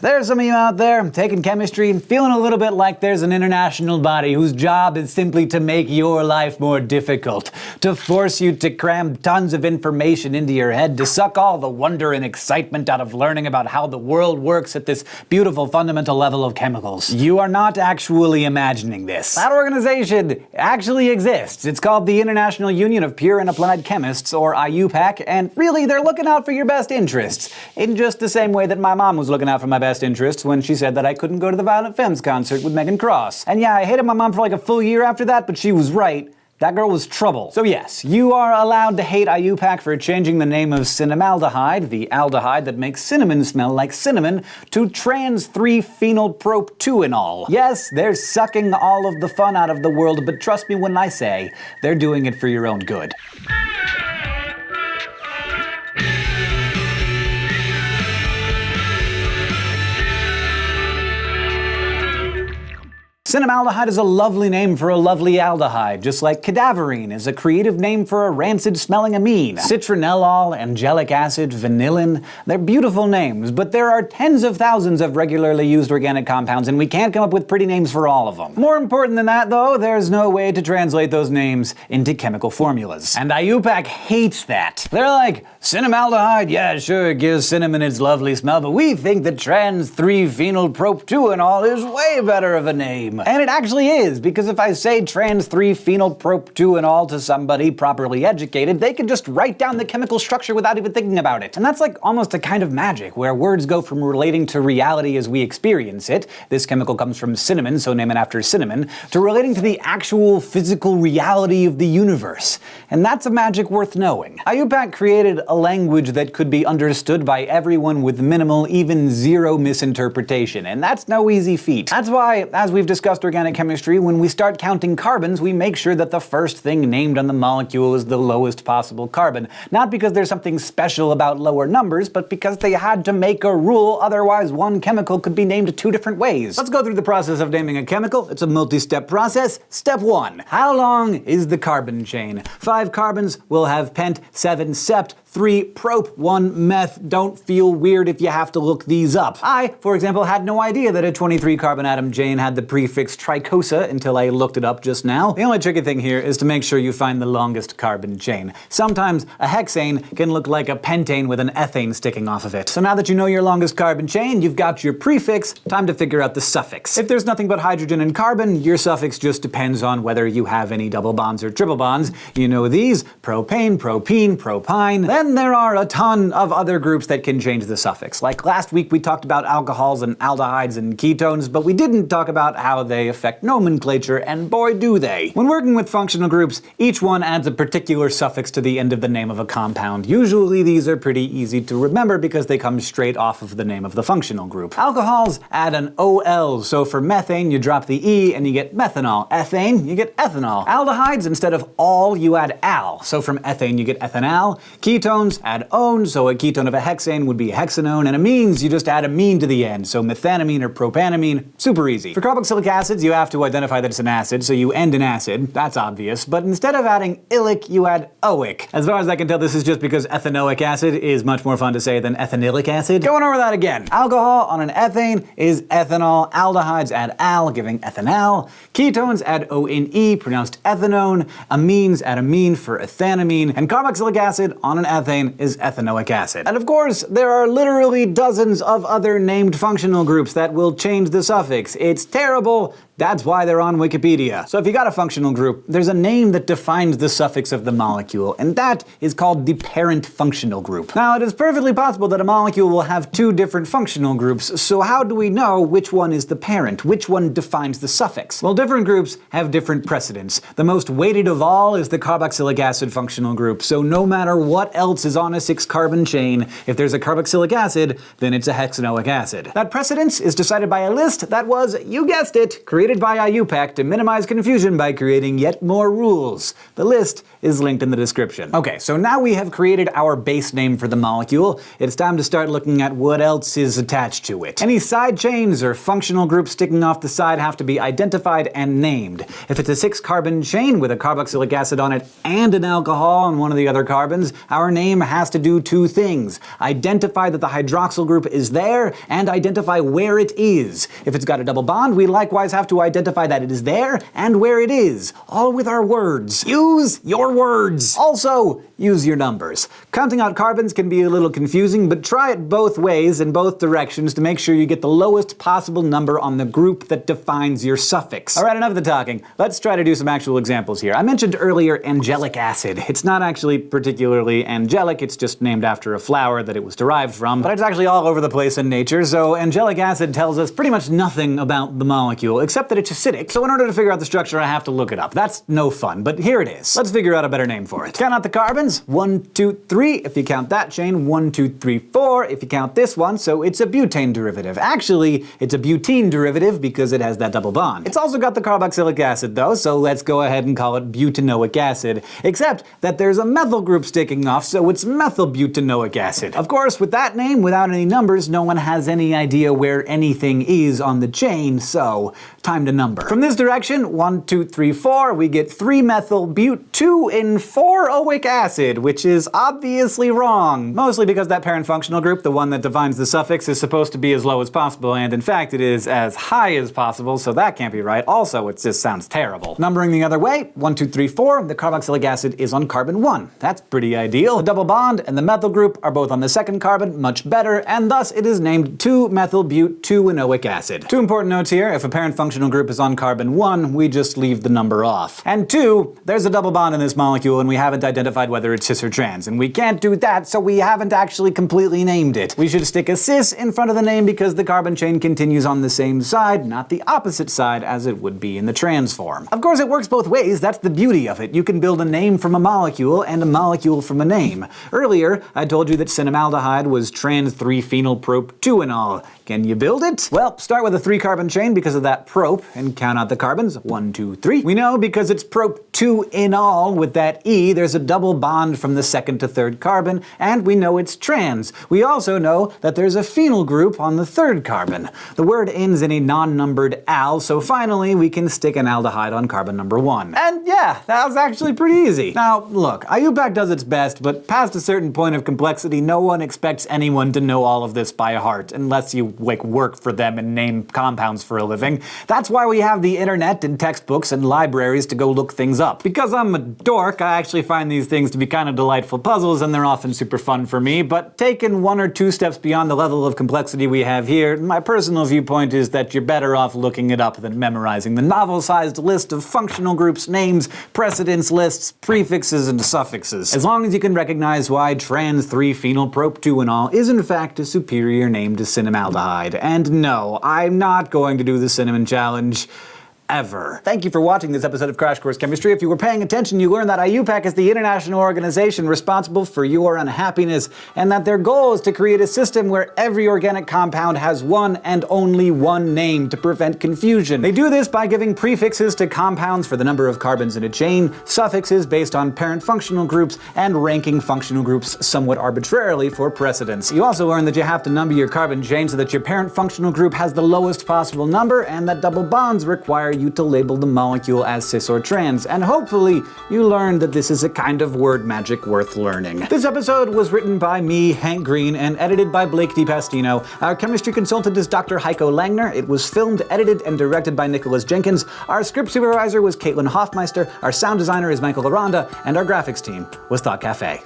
There's some of you out there taking chemistry and feeling a little bit like there's an international body whose job is simply to make your life more difficult, to force you to cram tons of information into your head, to suck all the wonder and excitement out of learning about how the world works at this beautiful fundamental level of chemicals. You are not actually imagining this. That organization actually exists. It's called the International Union of Pure and Applied Chemists, or IUPAC, and really they're looking out for your best interests, in just the same way that my mom was looking out for my best best interests when she said that I couldn't go to the Violent Femmes concert with Megan Cross. And yeah, I hated my mom for like a full year after that, but she was right. That girl was trouble. So yes, you are allowed to hate IUPAC for changing the name of cinnamaldehyde, the aldehyde that makes cinnamon smell like cinnamon, to trans-3-phenylprope-2-enal. Yes, they're sucking all of the fun out of the world, but trust me when I say, they're doing it for your own good. Cinnamaldehyde is a lovely name for a lovely aldehyde, just like cadaverine is a creative name for a rancid-smelling amine. Citronellol, angelic acid, vanillin, they're beautiful names, but there are tens of thousands of regularly used organic compounds and we can't come up with pretty names for all of them. More important than that, though, there's no way to translate those names into chemical formulas. And IUPAC hates that. They're like, cinnamaldehyde, yeah, sure, it gives cinnamon its lovely smell, but we think that trans-3-phenylprope-2-enal is way better of a name. And it actually is, because if I say trans-3-phenylprop-2-enal to somebody properly educated, they can just write down the chemical structure without even thinking about it. And that's like almost a kind of magic, where words go from relating to reality as we experience it, this chemical comes from cinnamon, so name it after cinnamon, to relating to the actual physical reality of the universe. And that's a magic worth knowing. IUPAC created a language that could be understood by everyone with minimal, even zero misinterpretation, and that's no easy feat. That's why, as we've discussed discussed organic chemistry, when we start counting carbons, we make sure that the first thing named on the molecule is the lowest possible carbon. Not because there's something special about lower numbers, but because they had to make a rule, otherwise one chemical could be named two different ways. Let's go through the process of naming a chemical. It's a multi-step process. Step 1. How long is the carbon chain? Five carbons will have pent, seven sept, 3 prop, 1 meth. Don't feel weird if you have to look these up. I, for example, had no idea that a 23 carbon atom chain had the prefix tricosa until I looked it up just now. The only tricky thing here is to make sure you find the longest carbon chain. Sometimes a hexane can look like a pentane with an ethane sticking off of it. So now that you know your longest carbon chain, you've got your prefix, time to figure out the suffix. If there's nothing but hydrogen and carbon, your suffix just depends on whether you have any double bonds or triple bonds. You know these, propane, propene, propyne. Then there are a ton of other groups that can change the suffix. Like last week we talked about alcohols and aldehydes and ketones, but we didn't talk about how they affect nomenclature, and boy do they. When working with functional groups, each one adds a particular suffix to the end of the name of a compound. Usually these are pretty easy to remember because they come straight off of the name of the functional group. Alcohols add an OL, so for methane you drop the E and you get methanol. Ethane, you get ethanol. Aldehydes, instead of all, you add al, so from ethane you get ethanal. Ketones add one, so a ketone of a hexane would be a hexanone, and amines you just add amine to the end, so methanamine or propanamine, super easy. For carboxylic acids you have to identify that it's an acid, so you end in acid, that's obvious, but instead of adding ilic you add oic. As far as I can tell this is just because ethanoic acid is much more fun to say than ethanylic acid. Going over that again. Alcohol on an ethane is ethanol, aldehydes add al, giving ethanal, ketones add O-N-E, pronounced ethanone, amines add amine for ethanamine, and carboxylic acid on an ethane is ethanoic acid. And of course, there are literally dozens of other named functional groups that will change the suffix. It's terrible, that's why they're on Wikipedia. So if you got a functional group, there's a name that defines the suffix of the molecule, and that is called the parent functional group. Now, it is perfectly possible that a molecule will have two different functional groups, so how do we know which one is the parent? Which one defines the suffix? Well, different groups have different precedence. The most weighted of all is the carboxylic acid functional group, so no matter what else is on a six-carbon chain, if there's a carboxylic acid, then it's a hexanoic acid. That precedence is decided by a list that was, you guessed it, created by IUPAC to minimize confusion by creating yet more rules. The list is linked in the description. Okay, so now we have created our base name for the molecule, it's time to start looking at what else is attached to it. Any side chains or functional groups sticking off the side have to be identified and named. If it's a six carbon chain with a carboxylic acid on it and an alcohol on one of the other carbons, our name has to do two things. Identify that the hydroxyl group is there, and identify where it is. If it's got a double bond, we likewise have to identify that it is there and where it is, all with our words. Use your words! Also, use your numbers. Counting out carbons can be a little confusing, but try it both ways in both directions to make sure you get the lowest possible number on the group that defines your suffix. Alright, enough of the talking. Let's try to do some actual examples here. I mentioned earlier angelic acid. It's not actually particularly angelic, it's just named after a flower that it was derived from, but it's actually all over the place in nature, so angelic acid tells us pretty much nothing about the molecule, except that it's acidic, so in order to figure out the structure I have to look it up. That's no fun, but here it is. Let's figure out a better name for it. Count out the carbons. One, two, three, if you count that chain. One, two, three, four, if you count this one, so it's a butane derivative. Actually, it's a butene derivative because it has that double bond. It's also got the carboxylic acid though, so let's go ahead and call it butanoic acid, except that there's a methyl group sticking off, so it's methylbutanoic acid. Of course, with that name, without any numbers, no one has any idea where anything is on the chain, so time to number. From this direction, one, two, three, four, we get 3-methyl-but 2 in 4-oic acid, which is obviously wrong. Mostly because that parent functional group, the one that defines the suffix, is supposed to be as low as possible, and in fact it is as high as possible, so that can't be right. Also, it just sounds terrible. Numbering the other way, 1, 2, 3, 4, the carboxylic acid is on carbon 1. That's pretty ideal. Double bond and the methyl group are both on the second carbon, much better, and thus it is named 2-methyl-but-2-enoic acid. Two important notes here, if a parent functional group is on carbon 1, we just leave the number off. And two, there's a double bond in this molecule and we haven't identified whether it's cis or trans, and we can't do that, so we haven't actually completely named it. We should stick a cis in front of the name because the carbon chain continues on the same side, not the opposite side as it would be in the trans form. Of course, it works both ways, that's the beauty of it. You can build a name from a molecule and a molecule from a name. Earlier, I told you that cinnamaldehyde was trans 3-phenyl prop 2-enal. Can you build it? Well, start with a three carbon chain because of that prop and count out the carbons. One, two, three. We know because it's prop 2 in all with that E, there's a double bond from the second to third carbon, and we know it's trans. We also know that there's a phenyl group on the third carbon. The word ends in a non-numbered al, so finally we can stick an aldehyde on carbon number one. And yeah, that was actually pretty easy. Now, look, IUPAC does its best, but past a certain point of complexity, no one expects anyone to know all of this by heart, unless you like work for them and name compounds for a living. That's why we have the internet and textbooks and libraries to go look things up. Because I'm a dork, I actually find these things to be kind of delightful puzzles and they're often super fun for me, but taken one or two steps beyond the level of complexity we have here, my personal viewpoint is that you're better off looking it up than memorizing the novel-sized list of functional groups, names, precedence lists, prefixes, and suffixes. As long as you can recognize why trans 3-phenyl prop 2-enal is in fact a superior name to cinnamaldehyde. And no, I'm not going to do the cinnamon challenge ever. Thank you for watching this episode of Crash Course Chemistry. If you were paying attention, you learned that IUPAC is the international organization responsible for your unhappiness, and that their goal is to create a system where every organic compound has one and only one name to prevent confusion. They do this by giving prefixes to compounds for the number of carbons in a chain, suffixes based on parent functional groups, and ranking functional groups somewhat arbitrarily for precedence. You also learn that you have to number your carbon chain so that your parent functional group has the lowest possible number, and that double bonds require you to label the molecule as cis or trans, and hopefully you learned that this is a kind of word magic worth learning. This episode was written by me, Hank Green, and edited by Blake de Pastino. Our chemistry consultant is Dr. Heiko Langner. It was filmed, edited, and directed by Nicholas Jenkins. Our script supervisor was Caitlin Hoffmeister, our sound designer is Michael Aranda, and our graphics team was Thought Cafe.